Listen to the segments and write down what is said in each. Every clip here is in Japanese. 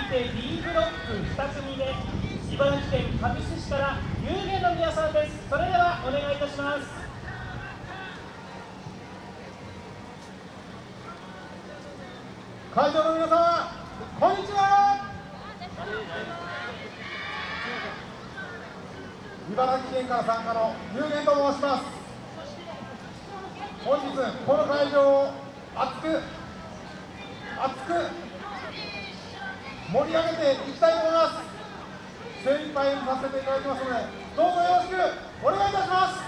いて B ブロック2組目茨城県神栖市から有限の皆さんですそれではお願いいたします。会場の皆様こんにちは。茨城県から参加の有限と申します。本日この会場を熱く熱く盛り上げていきたいと思います。精一杯させていただきますのでどうぞよろしくお願いいたします。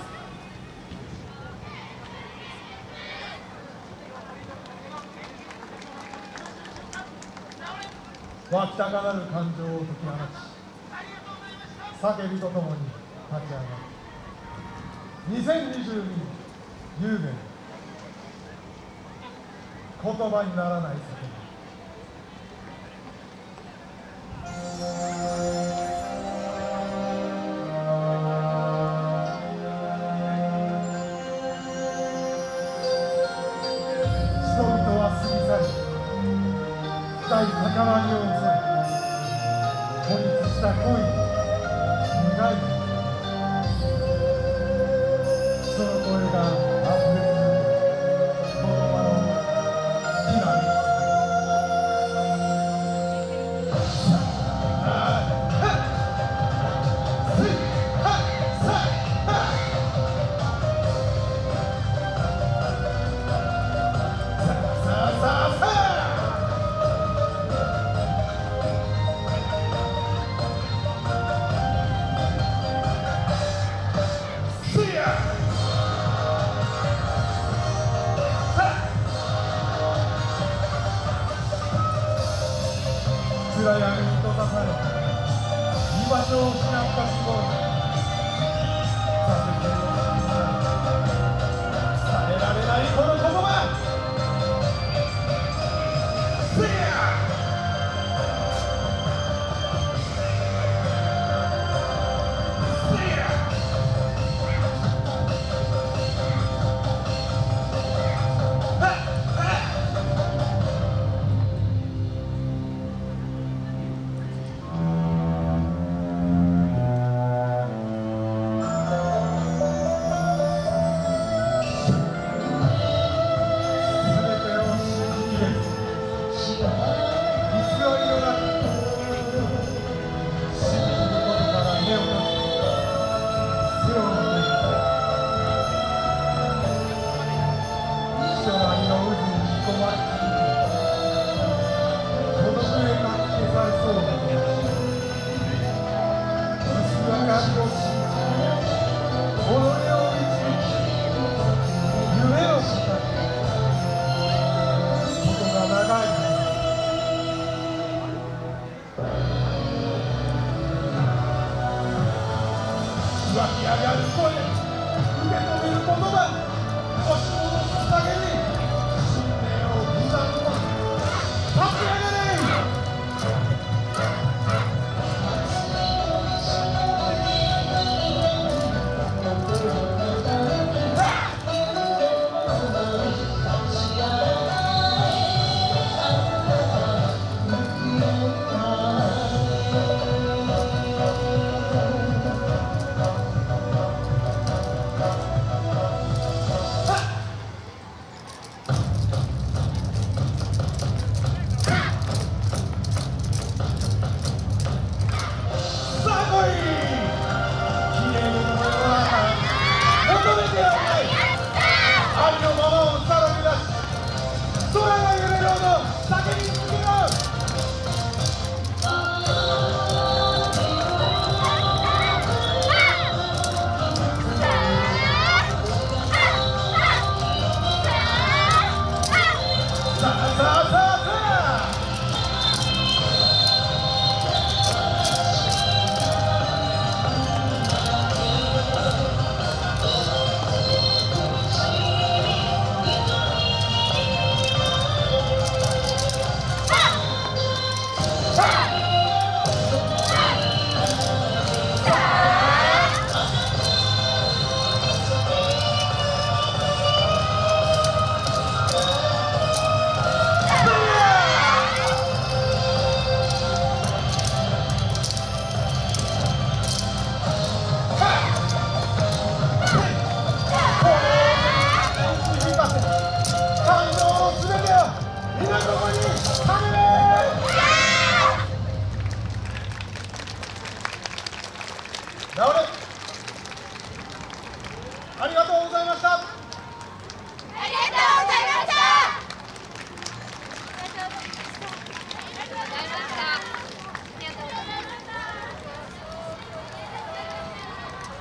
湧きたがらる感情を解き放ち叫びとともに立ち上がる。2022有限言葉にならない叫び。人々は過ぎ去り深い高まりを襲い孤立した恋に苦い暗闇に閉ざされ居場所を失った死後湧き上がる声受け止めることだ。押し戻すために。Cristiano, zagueirinho tá